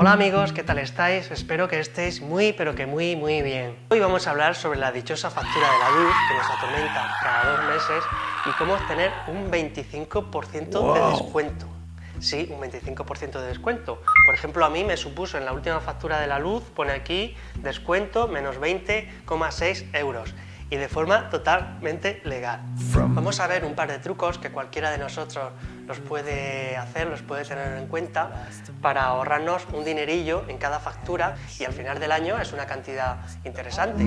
Hola amigos, ¿qué tal estáis? Espero que estéis muy, pero que muy, muy bien. Hoy vamos a hablar sobre la dichosa factura de la luz que nos atormenta cada dos meses y cómo obtener un 25% de descuento. Sí, un 25% de descuento. Por ejemplo, a mí me supuso en la última factura de la luz, pone aquí, descuento menos 20,6 euros y de forma totalmente legal. Vamos a ver un par de trucos que cualquiera de nosotros los puede hacer, los puede tener en cuenta para ahorrarnos un dinerillo en cada factura y al final del año es una cantidad interesante.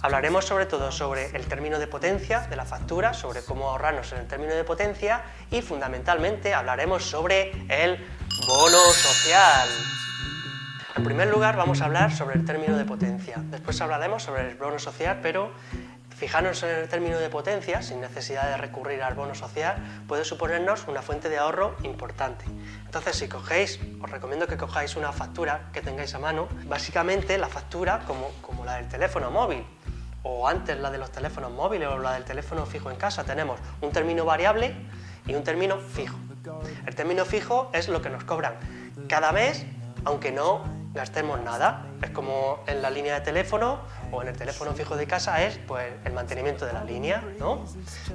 Hablaremos sobre todo sobre el término de potencia de la factura, sobre cómo ahorrarnos en el término de potencia y fundamentalmente hablaremos sobre el bono social. En primer lugar vamos a hablar sobre el término de potencia, después hablaremos sobre el bono social, pero fijarnos en el término de potencia, sin necesidad de recurrir al bono social, puede suponernos una fuente de ahorro importante. Entonces, si cogéis, os recomiendo que cojáis una factura que tengáis a mano, básicamente la factura como, como la del teléfono móvil, o antes la de los teléfonos móviles o la del teléfono fijo en casa, tenemos un término variable y un término fijo. El término fijo es lo que nos cobran cada mes, aunque no gastemos nada. Es como en la línea de teléfono o en el teléfono fijo de casa es pues, el mantenimiento de la línea. ¿no?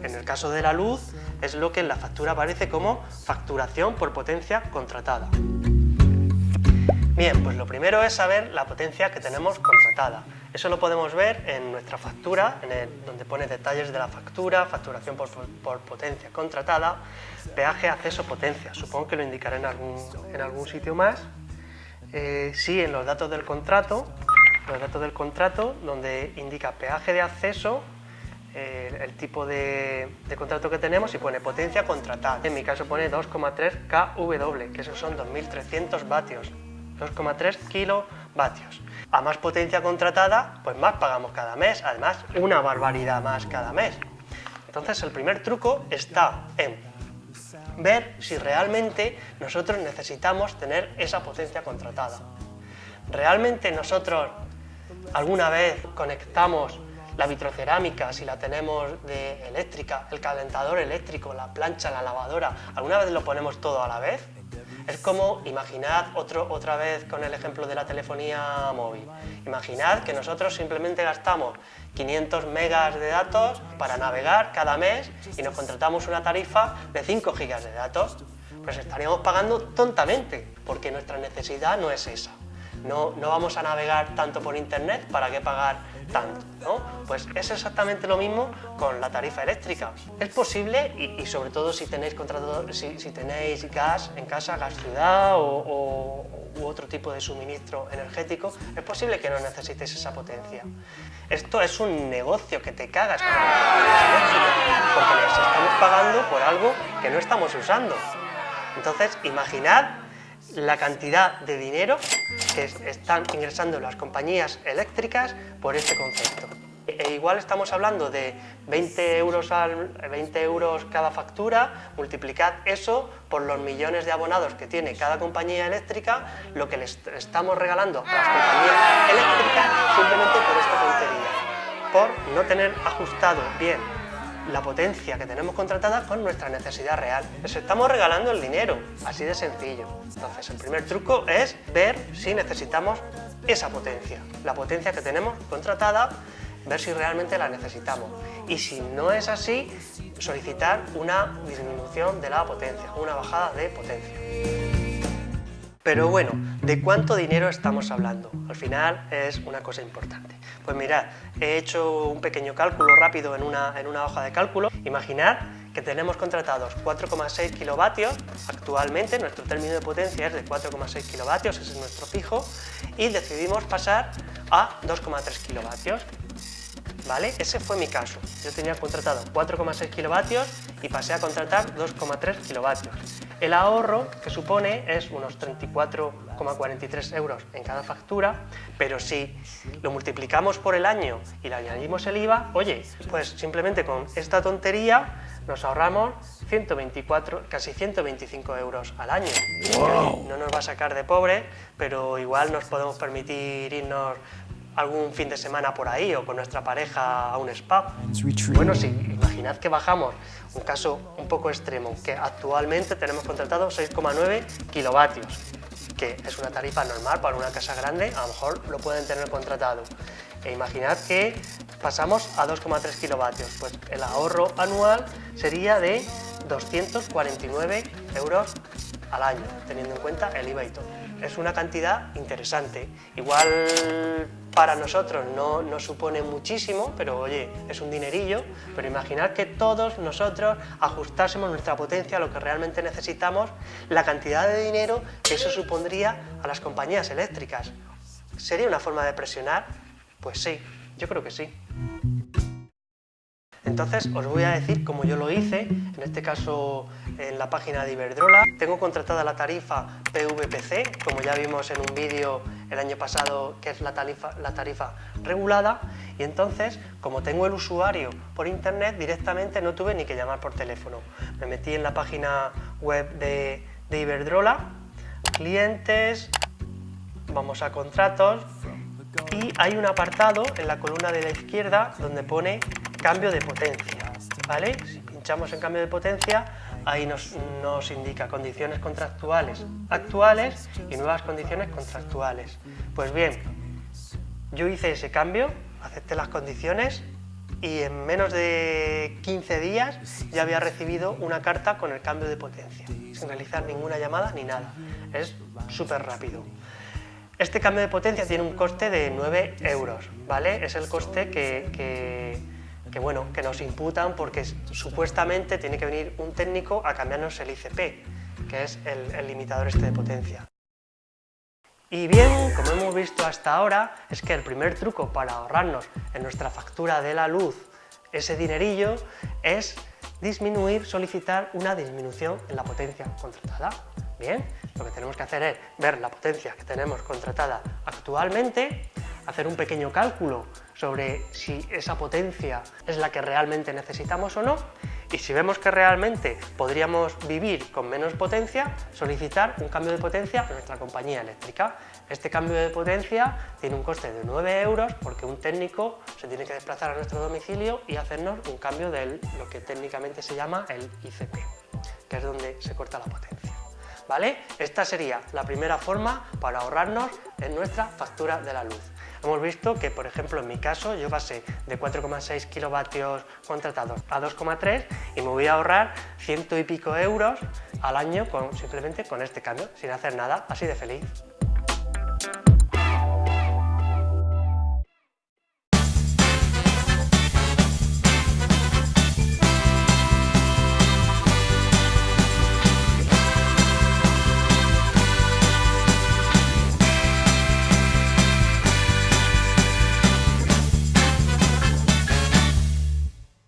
En el caso de la luz es lo que en la factura aparece como facturación por potencia contratada. Bien, pues lo primero es saber la potencia que tenemos contratada. Eso lo podemos ver en nuestra factura, en el, donde pone detalles de la factura, facturación por, por, potencia contratada, peaje, acceso, potencia. Supongo que lo indicaré en algún, en algún sitio más. Eh, sí en los datos del contrato, los datos del contrato donde indica peaje de acceso, eh, el tipo de, contrato que tenemos y pone potencia contratada. En mi caso pone 2,3 kW, que esos son 2.300 vatios, 2,3 kilovatios. A más potencia contratada, pues más pagamos cada mes, además una barbaridad más cada mes. Entonces el primer truco está en ver si realmente nosotros necesitamos tener esa potencia contratada. ¿Realmente nosotros alguna vez conectamos la vitrocerámica, si la tenemos de eléctrica, el calentador eléctrico, la plancha, la lavadora, ¿alguna vez lo ponemos todo a la vez? Es como, imaginad otro, otra vez con el ejemplo de la telefonía móvil. Imaginad que nosotros simplemente gastamos 500 megas de datos para navegar cada mes y nos contratamos una tarifa de 5 gigas de datos. Pues estaríamos pagando tontamente, porque nuestra necesidad no es esa. No, no vamos a navegar tanto por internet, ¿para qué pagar tanto, ¿no? Pues es exactamente lo mismo con la tarifa eléctrica. Es posible, y, sobre todo si tenéis, contrato, si, tenéis gas en casa, gas ciudad o, u otro tipo de suministro energético, es posible que no necesitéis esa potencia. Esto es un negocio que te cagas con porque les estamos pagando por algo que no estamos usando. Entonces, imaginad la cantidad de dinero que están ingresando las compañías eléctricas por este concepto. E igual estamos hablando de 20 euros, al, 20 euros cada factura, multiplicad eso por los millones de abonados que tiene cada compañía eléctrica, lo que les estamos regalando a las compañías eléctricas simplemente por esta tontería, por no tener ajustado bien la potencia que tenemos contratada con nuestra necesidad real. Les estamos regalando el dinero, así de sencillo. Entonces, el primer truco es ver si necesitamos esa potencia, la potencia que tenemos contratada, ver si realmente la necesitamos. Y si no es así, solicitar una disminución de la potencia, una bajada de potencia. Pero bueno, ¿de cuánto dinero estamos hablando? Al final es una cosa importante. Pues mirad, he hecho un pequeño cálculo rápido en una, en una hoja de cálculo. Imaginad que tenemos contratados 4,6 kilovatios, actualmente nuestro término de potencia es de 4,6 kilovatios, ese es nuestro fijo, y decidimos pasar a 2,3 kilovatios. ¿Vale? Ese fue mi caso. Yo tenía contratado 4,6 kilovatios y pasé a contratar 2,3 kilovatios. El ahorro que supone es unos 34,43 euros en cada factura, pero si lo multiplicamos por el año y le añadimos el IVA, oye, pues simplemente con esta tontería nos ahorramos 124, casi 125 euros al año. No nos va a sacar de pobre, pero igual nos podemos permitir irnos algún fin de semana por ahí o con nuestra pareja a un spa. Bueno, sí, imaginad que bajamos, un caso un poco extremo, que actualmente tenemos contratado 6,9 kilovatios. que es una tarifa normal para una casa grande, a lo mejor lo pueden tener contratado. E imaginad que pasamos a 2,3 kilovatios, pues el ahorro anual sería de 249 euros al año, teniendo en cuenta el IVA y todo. Es una cantidad interesante. Igual para nosotros no nos supone muchísimo, pero oye, es un dinerillo, pero imaginad que todos nosotros ajustásemos nuestra potencia a lo que realmente necesitamos, la cantidad de dinero que eso supondría a las compañías eléctricas. ¿Sería una forma de presionar? Pues sí, yo creo que sí. Entonces os voy a decir cómo yo lo hice, en este caso en la página de Iberdrola. Tengo contratada la tarifa PVPC, como ya vimos en un vídeo el año pasado, que es la tarifa, la tarifa regulada, y entonces, como tengo el usuario por internet, directamente no tuve ni que llamar por teléfono. Me metí en la página web de, Iberdrola, clientes, vamos a contratos, y hay un apartado en la columna de la izquierda donde pone cambio de potencia, ¿vale? Pinchamos en cambio de potencia, ahí nos, nos, indica condiciones contractuales actuales y nuevas condiciones contractuales. Pues bien, yo hice ese cambio, acepté las condiciones y en menos de 15 días ya había recibido una carta con el cambio de potencia, sin realizar ninguna llamada ni nada. Es súper rápido. Este cambio de potencia tiene un coste de 9 euros, ¿vale? Es el coste que, que, bueno, que nos imputan porque supuestamente tiene que venir un técnico a cambiarnos el ICP, que es el, el limitador este de potencia. Y bien, como hemos visto hasta ahora, es que el primer truco para ahorrarnos en nuestra factura de la luz ese dinerillo es disminuir, solicitar una disminución en la potencia contratada. Bien, lo que tenemos que hacer es ver la potencia que tenemos contratada actualmente, hacer un pequeño cálculo sobre si esa potencia es la que realmente necesitamos o no y si vemos que realmente podríamos vivir con menos potencia, solicitar un cambio de potencia a nuestra compañía eléctrica. Este cambio de potencia tiene un coste de 9 euros porque un técnico se tiene que desplazar a nuestro domicilio y hacernos un cambio de lo que técnicamente se llama el ICP, que es donde se corta la potencia. ¿Vale? Esta sería la primera forma para ahorrarnos en nuestra factura de la luz. Hemos visto que, por ejemplo, en mi caso, yo pasé de 4,6 kilovatios contratados a 2,3 y me voy a ahorrar ciento y pico euros al año con, simplemente con este cambio, sin hacer nada, así de feliz.